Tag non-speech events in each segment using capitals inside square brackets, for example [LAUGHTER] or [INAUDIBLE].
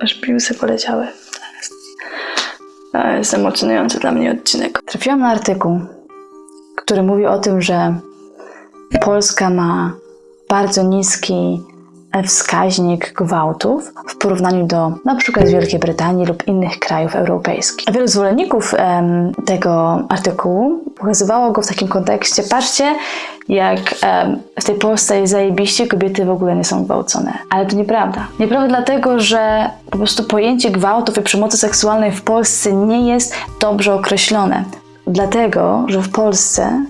Aż piłsy poleciały. To jest, emocjonujący dla mnie odcinek. Trafiłam na artykuł, który mówi o tym, że Polska ma bardzo niski wskaźnik gwałtów w porównaniu do na przykład Wielkiej Brytanii lub innych krajów europejskich. Wielu zwolenników em, tego artykułu pokazywało go w takim kontekście, patrzcie, jak em, w tej Polsce jest zajebiście, kobiety w ogóle nie są gwałcone. Ale to nieprawda. Nieprawda dlatego, że po prostu pojęcie gwałtów i przemocy seksualnej w Polsce nie jest dobrze określone. Dlatego, że w Polsce,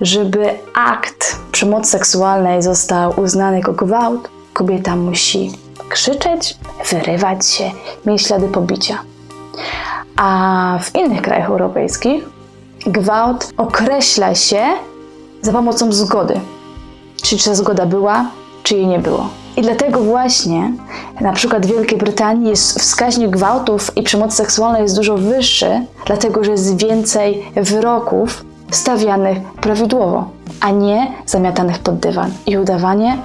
żeby akt przemocy seksualnej został uznany jako gwałt, kobieta musi krzyczeć, wyrywać się, mieć ślady pobicia. A w innych krajach europejskich gwałt określa się za pomocą zgody. Czyli czy ta zgoda była, czy jej nie było. I dlatego właśnie na przykład w Wielkiej Brytanii jest wskaźnik gwałtów i przemocy seksualnej jest dużo wyższy, dlatego że jest więcej wyroków stawianych prawidłowo, a nie zamiatanych pod dywan i udawanie,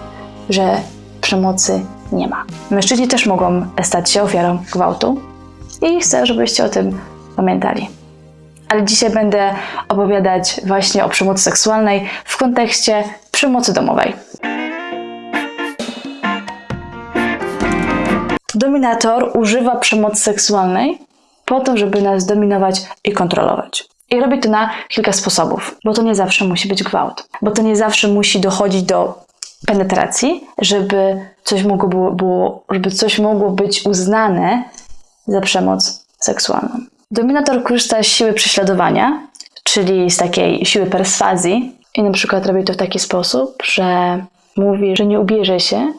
że przemocy nie ma. Mężczyźni też mogą stać się ofiarą gwałtu i chcę, żebyście o tym pamiętali. Ale dzisiaj będę opowiadać właśnie o przemocy seksualnej w kontekście przemocy domowej. Dominator używa przemocy seksualnej po to, żeby nas dominować i kontrolować. I robi to na kilka sposobów, bo to nie zawsze musi być gwałt, bo to nie zawsze musi dochodzić do penetracji, żeby coś mogło, było, żeby coś mogło być uznane za przemoc seksualną. Dominator korzysta z siły prześladowania, czyli z takiej siły perswazji i na przykład robi to w taki sposób, że mówi, że nie ubierze się,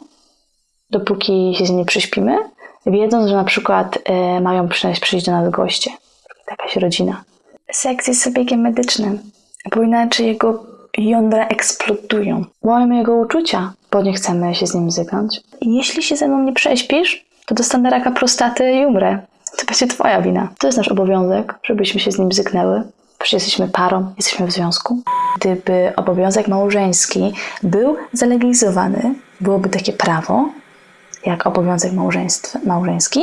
dopóki się z nim przyśpimy, wiedząc, że na przykład e, mają przyjść, przyjść do nas goście, jakaś rodzina. Seks jest zabiegiem medycznym, bo inaczej jego jądra eksplodują. Łamiemy jego uczucia, bo nie chcemy się z nim zygąć. I jeśli się ze mną nie prześpisz, to dostanę raka prostaty i umrę. To będzie twoja wina. To jest nasz obowiązek, żebyśmy się z nim zyknęły. Przecież jesteśmy parą, jesteśmy w związku. Gdyby obowiązek małżeński był zalegalizowany, byłoby takie prawo, jak obowiązek małżeński,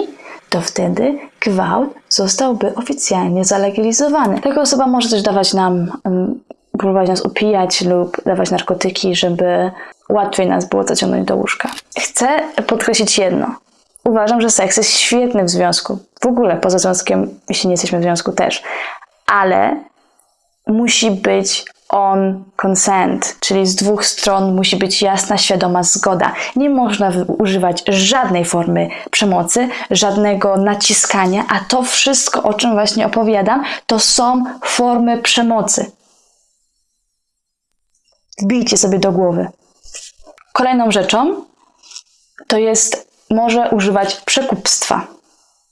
to wtedy gwałt zostałby oficjalnie zalegalizowany. Taka osoba może też dawać nam, um, próbować nas upijać lub dawać narkotyki, żeby łatwiej nas było zaciągnąć do łóżka. Chcę podkreślić jedno. Uważam, że seks jest świetny w związku. W ogóle poza związkiem, jeśli nie jesteśmy w związku też. Ale musi być on consent, czyli z dwóch stron musi być jasna, świadoma zgoda. Nie można używać żadnej formy przemocy, żadnego naciskania, a to wszystko, o czym właśnie opowiadam, to są formy przemocy. Wbijcie sobie do głowy. Kolejną rzeczą to jest, może używać przekupstwa.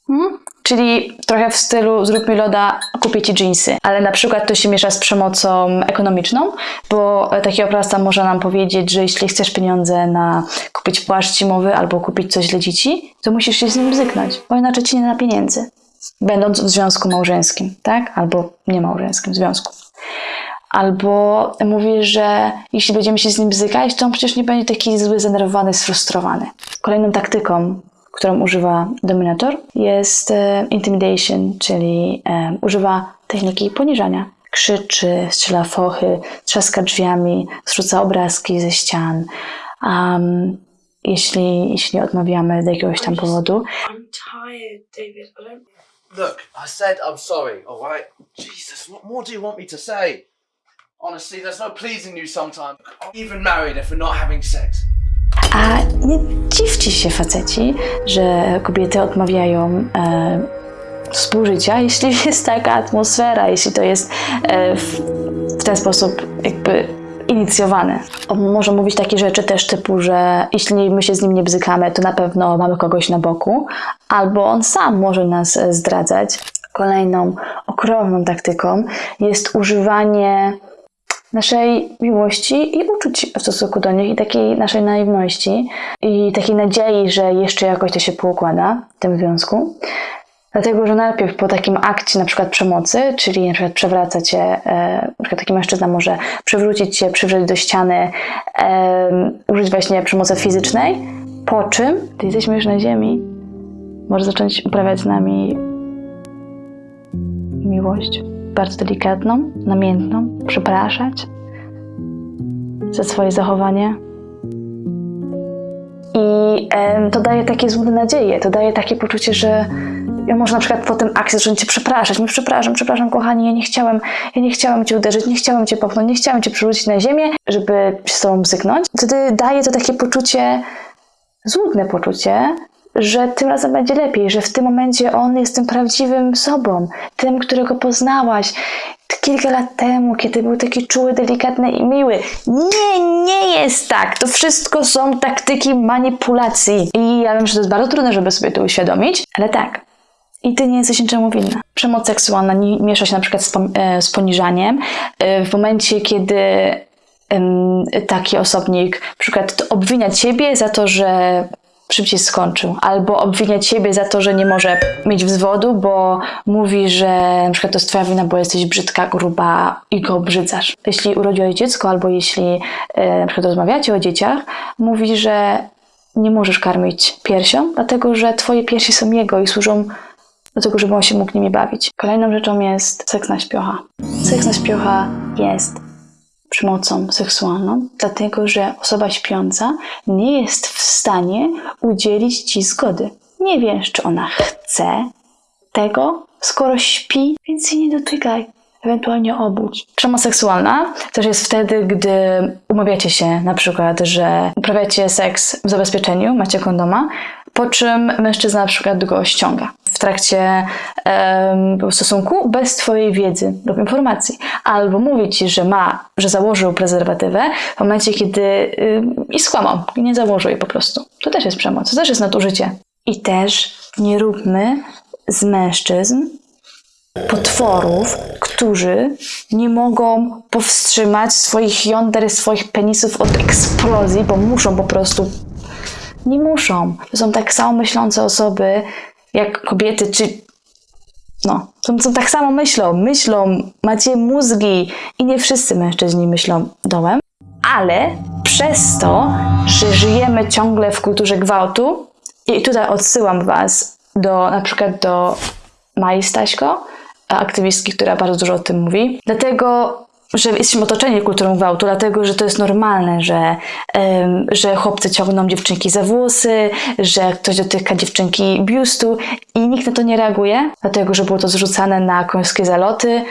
Hmm? Czyli trochę w stylu zrób mi loda, kupię ci dżinsy. Ale na przykład to się miesza z przemocą ekonomiczną, bo taki oprawca może nam powiedzieć, że jeśli chcesz pieniądze na kupić płaszcz zimowy albo kupić coś dla dzieci, to musisz się z nim zyknąć, bo inaczej ci nie da pieniędzy. Będąc w związku małżeńskim, tak? Albo niemałżeńskim związku. Albo mówi, że jeśli będziemy się z nim bzykać, to on przecież nie będzie taki zły, zdenerwowany, sfrustrowany. Kolejną taktyką, którą używa dominator, jest e, intimidation, czyli e, używa techniki poniżania. Krzyczy, strzela fochy, trzaska drzwiami, zrzuca obrazki ze ścian. Um, jeśli, jeśli odmawiamy z jakiegoś tam powodu. I'm tired, David. I don't. Look, I said I'm sorry, alright? Jesus, what more do you want me to say? Honestly, there's no pleasing you sometimes. I'm even married if we're not having sex. A nie dziwcie się faceci, że kobiety odmawiają e, współżycia, [LAUGHS] jeśli jest taka atmosfera, jeśli to jest e, w, w ten sposób jakby inicjowane. On może mówić takie rzeczy też typu, że jeśli my się z nim nie bzykamy, to na pewno mamy kogoś na boku, albo on sam może nas e, zdradzać. Kolejną okropną taktyką jest używanie naszej miłości i uczuć w stosunku do nich i takiej naszej naiwności i takiej nadziei, że jeszcze jakoś to się poukłada w tym związku. Dlatego, że najpierw po takim akcie na przykład przemocy, czyli na przykład przewraca cię, e, na taki mężczyzna może przywrócić cię, przywrzeć do ściany, użyć właśnie przemocy fizycznej, po czym, gdy jesteśmy już na ziemi, może zacząć uprawiać z nami miłość bardzo delikatną, namiętną, przepraszać za swoje zachowanie. I em, to daje takie złudne nadzieje, to daje takie poczucie, że ja może na przykład po tym akcji zacząć cię przepraszać. Mówię, przepraszam, przepraszam, kochani, ja nie chciałem, ja nie chciałem cię uderzyć, nie chciałem cię popchnąć, nie chciałem cię przerzucić na ziemię, żeby się z tobą bzyknąć. Wtedy daje to takie poczucie, złudne poczucie, że tym razem będzie lepiej, że w tym momencie on jest tym prawdziwym sobą, tym, którego poznałaś kilka lat temu, kiedy był taki czuły, delikatny i miły. Nie, nie jest tak. To wszystko są taktyki manipulacji. I ja wiem, że to jest bardzo trudne, żeby sobie to uświadomić, ale tak. I ty nie jesteś niczemu winna. Przemoc seksualna miesza się na przykład z, e, z poniżaniem. E, W momencie, kiedy taki osobnik na przykład obwinia ciebie za to, że szybciej skończył, albo obwinia ciebie za to, że nie może mieć wzwodu, bo mówi, że na przykład to jest twoja wina, bo jesteś brzydka, gruba i go obrzydzasz. Jeśli urodziłeś dziecko, albo jeśli e, na przykład rozmawiacie o dzieciach, mówi, że nie możesz karmić piersią, dlatego że twoje piersi są jego i służą do tego, żeby on się mógł nimi bawić. Kolejną rzeczą jest seks na śpiocha. Seks na śpiocha jest przemocą seksualną, dlatego że osoba śpiąca nie jest w stanie udzielić ci zgody. Nie wiesz, czy ona chce tego, skoro śpi, więc jej nie dotykaj. Ewentualnie obudź. Przemoc seksualna też jest wtedy, gdy umawiacie się na przykład, że uprawiacie seks w zabezpieczeniu, macie kondoma, po czym mężczyzna na przykład go ściąga w trakcie em, stosunku bez twojej wiedzy lub informacji. Albo mówi ci, że ma, że założył prezerwatywę w momencie, kiedy ym, i skłamał, nie założył jej po prostu. To też jest przemoc, to też jest nadużycie. I też nie róbmy z mężczyzn potworów, którzy nie mogą powstrzymać swoich jąder, swoich penisów od eksplozji, bo muszą po prostu. Nie muszą. To są tak samo myślące osoby, jak kobiety, czy. No, są, tak samo myślą. Myślą, macie mózgi i nie wszyscy mężczyźni myślą dołem, ale przez to, że żyjemy ciągle w kulturze gwałtu, i tutaj odsyłam Was do na przykład do Mai Staśko, aktywistki, która bardzo dużo o tym mówi. Dlatego, że jesteśmy otoczeni kulturą gwałtu, dlatego, że to jest normalne, że, em, że chłopcy ciągną dziewczynki za włosy, że ktoś dotyka dziewczynki biustu i nikt na to nie reaguje, dlatego, że było to zrzucane na końskie zaloty,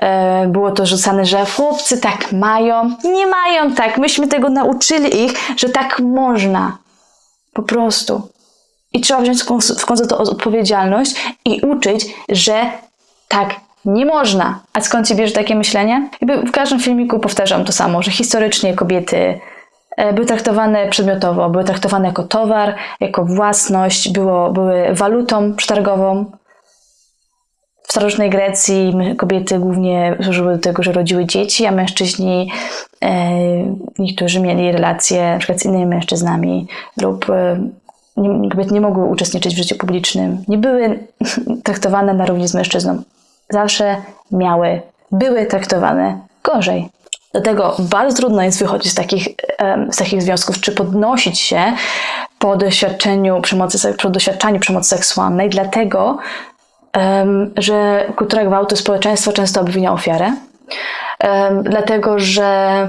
e, było to rzucane, że chłopcy tak mają. Nie mają tak. Myśmy tego nauczyli ich, że tak można. Po prostu. I trzeba wziąć w końcu, w końcu to odpowiedzialność i uczyć, że tak nie można. A skąd się bierze takie myślenie? Jakby w każdym filmiku powtarzam to samo, że historycznie kobiety e, były traktowane przedmiotowo, były traktowane jako towar, jako własność, było, były walutą przetargową. W starożytnej Grecji kobiety głównie służyły do tego, że rodziły dzieci, a mężczyźni, e, niektórzy mieli relacje przykład z innymi mężczyznami lub e, nie, kobiety nie mogły uczestniczyć w życiu publicznym, nie były [LAUGHS] traktowane na równi z mężczyzną. Zawsze miały, były traktowane gorzej. Dlatego bardzo trudno jest wychodzić z takich, z takich związków, czy podnosić się po doświadczeniu przemocy, po doświadczaniu przemocy seksualnej, dlatego, że kultura gwałtu społeczeństwo często obwinia ofiarę, dlatego, że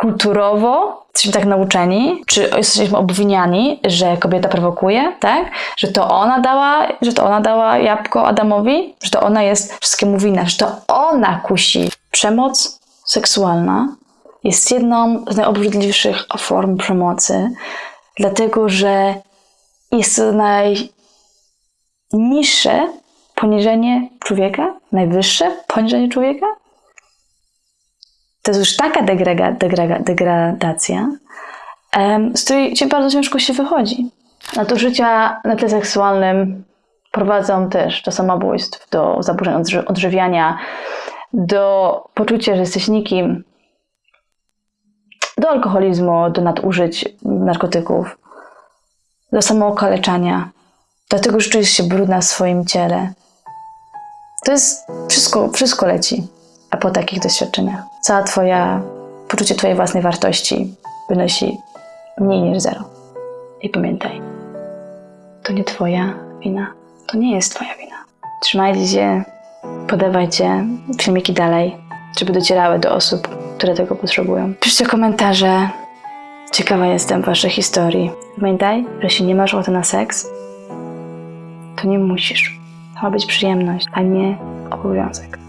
kulturowo jesteśmy tak nauczeni, czy jesteśmy obwiniani, że kobieta prowokuje, tak? Że to ona dała, że to ona dała jabłko Adamowi, że to ona jest wszystkiemu winna, że to ona kusi. Przemoc seksualna jest jedną z najobrzydliwszych form przemocy, dlatego że jest to najniższe poniżenie człowieka, najwyższe poniżenie człowieka, to jest już taka degrega, degrega, degradacja, z której ci bardzo ciężko się wychodzi. Nadużycia na tle seksualnym prowadzą też do samobójstw, do zaburzeń odży- odżywiania, do poczucia, że jesteś nikim, do alkoholizmu, do nadużyć narkotyków, do samookaleczania, do tego, że czujesz się brudna w swoim ciele. To jest wszystko, wszystko leci a po takich doświadczeniach. Cała twoja, poczucie twojej własnej wartości wynosi mniej niż zero. I pamiętaj, to nie twoja wina. To nie jest twoja wina. Trzymajcie się, podawajcie filmiki dalej, żeby docierały do osób, które tego potrzebują. Piszcie komentarze. Ciekawa jestem waszej historii. Pamiętaj, że jeśli nie masz ochoty na seks, to nie musisz. To ma być przyjemność, a nie obowiązek.